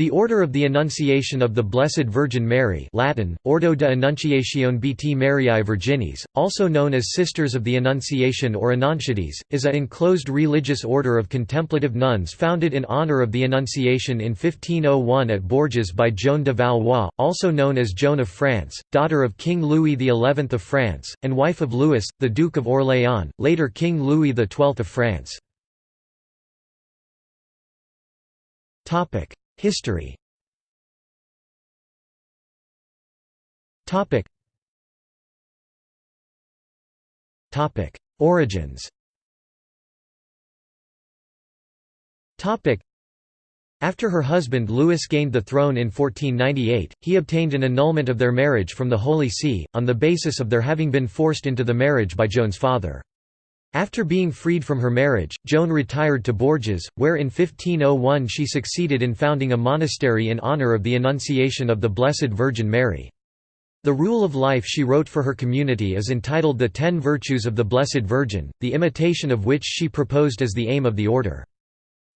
The Order of the Annunciation of the Blessed Virgin Mary Latin, Ordo de Annunciazione Beati Mariae Virginis, also known as Sisters of the Annunciation or Annunciates, is a enclosed religious order of contemplative nuns founded in honor of the Annunciation in 1501 at Bourges by Joan de Valois, also known as Joan of France, daughter of King Louis XI of France, and wife of Louis, the Duke of Orléans, later King Louis XII of France. History. Topic. Topic. Origins. Topic. After her husband Louis gained the throne in 1498, he obtained an annulment of their marriage from the Holy See, on the basis of their having been forced into the marriage by Joan's father. After being freed from her marriage, Joan retired to Bourges, where in 1501 she succeeded in founding a monastery in honour of the Annunciation of the Blessed Virgin Mary. The rule of life she wrote for her community is entitled The Ten Virtues of the Blessed Virgin, the imitation of which she proposed as the aim of the order.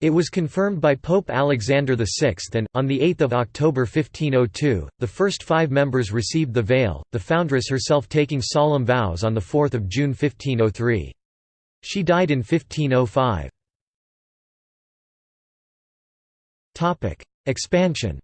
It was confirmed by Pope Alexander VI and, on 8 October 1502, the first five members received the veil, the foundress herself taking solemn vows on 4 June 1503. She died in 1505. Expansion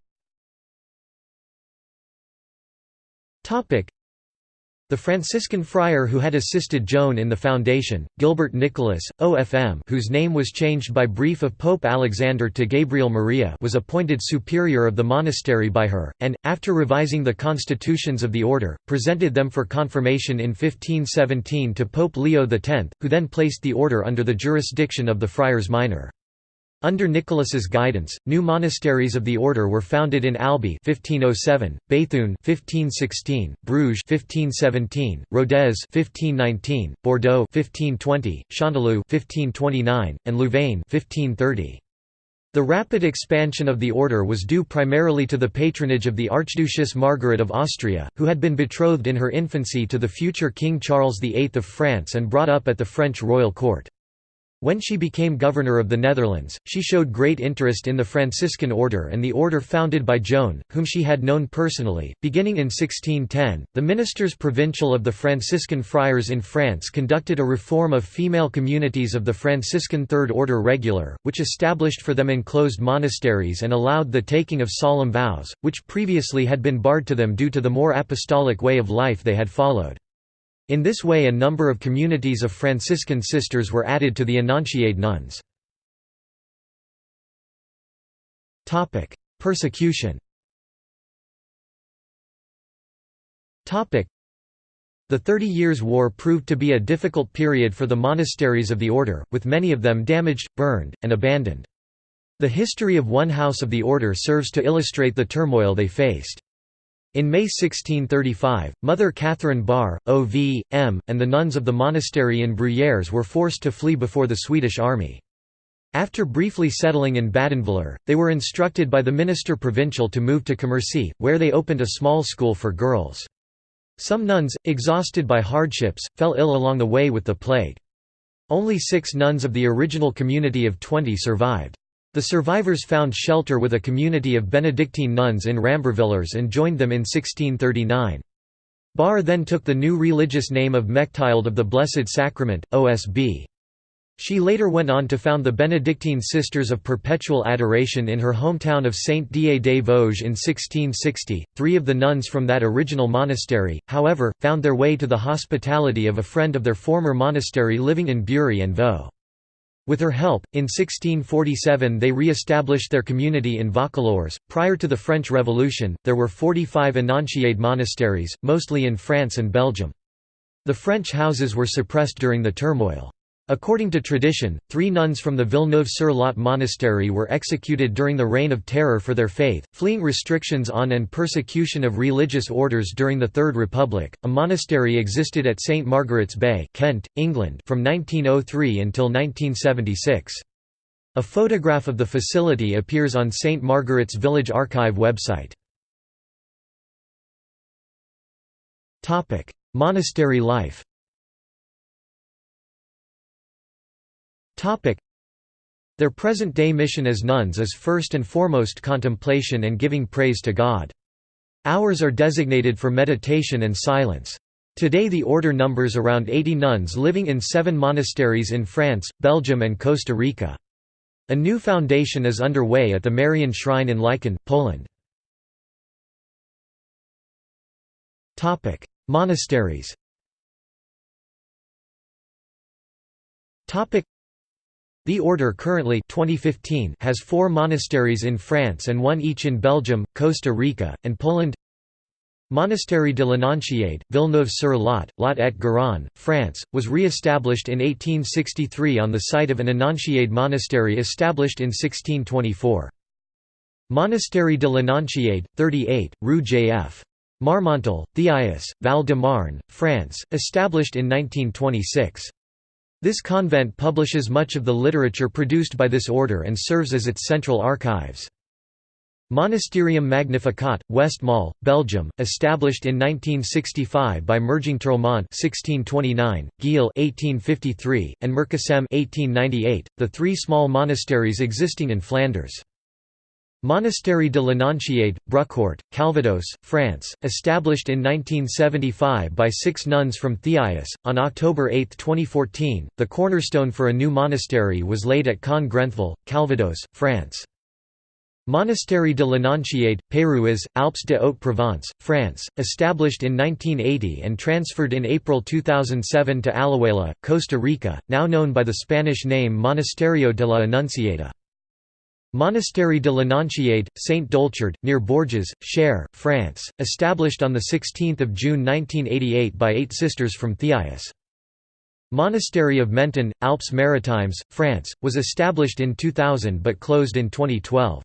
the Franciscan friar who had assisted Joan in the foundation, Gilbert Nicholas, OFM whose name was changed by brief of Pope Alexander to Gabriel Maria was appointed superior of the monastery by her, and, after revising the constitutions of the order, presented them for confirmation in 1517 to Pope Leo X, who then placed the order under the jurisdiction of the Friars Minor. Under Nicholas's guidance, new monasteries of the order were founded in Albi 1507, Béthune 1516, Bruges 1517, Rodez 1519, Bordeaux 1520, Chanteloup 1529, and Louvain 1530. The rapid expansion of the order was due primarily to the patronage of the Archduchess Margaret of Austria, who had been betrothed in her infancy to the future King Charles VIII of France and brought up at the French royal court. When she became governor of the Netherlands, she showed great interest in the Franciscan order and the order founded by Joan, whom she had known personally. Beginning in 1610, the ministers provincial of the Franciscan friars in France conducted a reform of female communities of the Franciscan Third Order Regular, which established for them enclosed monasteries and allowed the taking of solemn vows, which previously had been barred to them due to the more apostolic way of life they had followed. In this way a number of communities of Franciscan sisters were added to the Annunciate nuns. Persecution The Thirty Years' War proved to be a difficult period for the monasteries of the order, with many of them damaged, burned, and abandoned. The history of one house of the order serves to illustrate the turmoil they faced. In May 1635, Mother Catherine Barre, O.V.M., and the nuns of the monastery in Bruyères were forced to flee before the Swedish army. After briefly settling in Badenvillers, they were instructed by the minister provincial to move to Commercy, where they opened a small school for girls. Some nuns, exhausted by hardships, fell ill along the way with the plague. Only six nuns of the original community of 20 survived. The survivors found shelter with a community of Benedictine nuns in Rambervillers and joined them in 1639. Barre then took the new religious name of Mechtilde of the Blessed Sacrament, OSB. She later went on to found the Benedictine Sisters of Perpetual Adoration in her hometown of Saint-Dié des Vosges in 1660. Three of the nuns from that original monastery, however, found their way to the hospitality of a friend of their former monastery living in Bury and Vaux. With her help, in 1647 they re-established their community in Vaucouleurs. Prior to the French Revolution, there were 45 Annunciate monasteries, mostly in France and Belgium. The French houses were suppressed during the turmoil. According to tradition, three nuns from the Villeneuve-sur-Lot monastery were executed during the Reign of Terror for their faith, fleeing restrictions on and persecution of religious orders during the Third Republic. A monastery existed at St Margaret's Bay, Kent, England, from 1903 until 1976. A photograph of the facility appears on St Margaret's Village Archive website. Topic: Monastery life. Their present-day mission as nuns is first and foremost contemplation and giving praise to God. Hours are designated for meditation and silence. Today the order numbers around 80 nuns living in seven monasteries in France, Belgium and Costa Rica. A new foundation is underway at the Marian Shrine in Licheń, Poland. Monasteries the Order currently 2015 has four monasteries in France and one each in Belgium, Costa Rica, and Poland Monastery de l'Annonciade, Villeneuve-sur-Lot, Lot et Garonne, France, was re-established in 1863 on the site of an Annonciade monastery established in 1624. Monastery de l'Annonciade, 38, Rue J.F. Marmontel, Thiais, Val-de-Marne, France, established in 1926. This convent publishes much of the literature produced by this order and serves as its central archives. Monasterium Magnificat, Westmalle, Belgium, established in 1965 by merging Mergingtromont (1629), Gille (1853), and Merksem (1898), the three small monasteries existing in Flanders. Monastery de l'Annonciade, Brucourt, Calvados, France, established in 1975 by six nuns from Thiais. On October 8, 2014, the cornerstone for a new monastery was laid at Caen Grentheville, Calvados, France. Monastery de l'Annonciade, Peyruis, Alpes de Haute-Provence, France, established in 1980 and transferred in April 2007 to Alajuela, Costa Rica, now known by the Spanish name Monasterio de la Annunciada. Monastery de l'Annonciade, Saint Doulchard, near Bourges, Cher, France, established on 16 June 1988 by eight sisters from Thiais. Monastery of Menton, Alpes Maritimes, France, was established in 2000 but closed in 2012.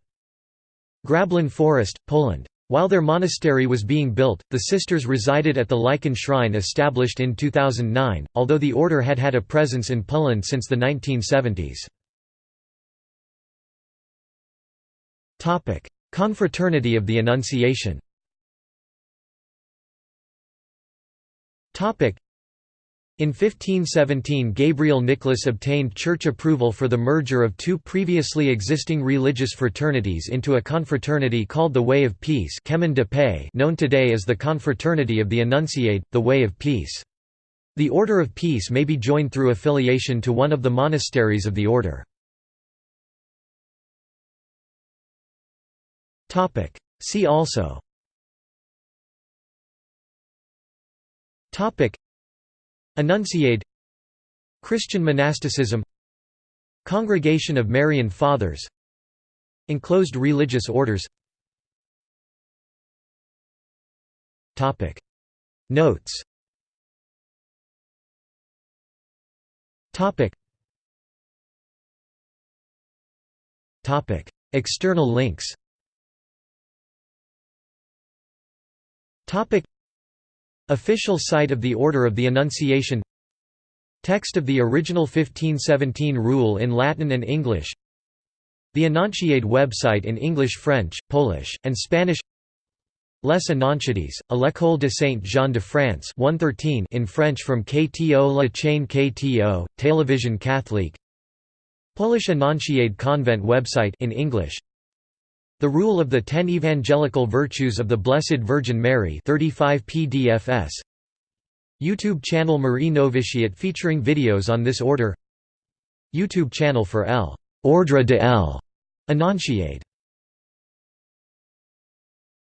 Grablin Forest, Poland. While their monastery was being built, the sisters resided at the Licheń shrine established in 2009, although the order had had a presence in Poland since the 1970s. Confraternity of the Annunciation in 1517 Gabriel Nicholas obtained church approval for the merger of two previously existing religious fraternities into a confraternity called the Way of Peace known today as the Confraternity of the Annunciade, the Way of Peace. The Order of Peace may be joined through affiliation to one of the monasteries of the order. Topic. See also Topic. Annunciade Christian monasticism Congregation of Marian Fathers Enclosed religious orders Topic. Notes Topic. Topic. External links Topic. Official site of the Order of the Annunciation. Text of the original 1517 rule in Latin and English. The Annonciade website in English French, Polish, and Spanish. Les Annonciades, à l'École de Saint-Jean de France 113 in French from KTO La Chaîne KTO, Télévision Catholique. Polish Annonciade Convent website in English the Rule of the Ten Evangelical Virtues of the Blessed Virgin Mary 35 pdfs YouTube channel Marie Novitiate featuring videos on this order YouTube channel for L. Ordre de L. Annonciade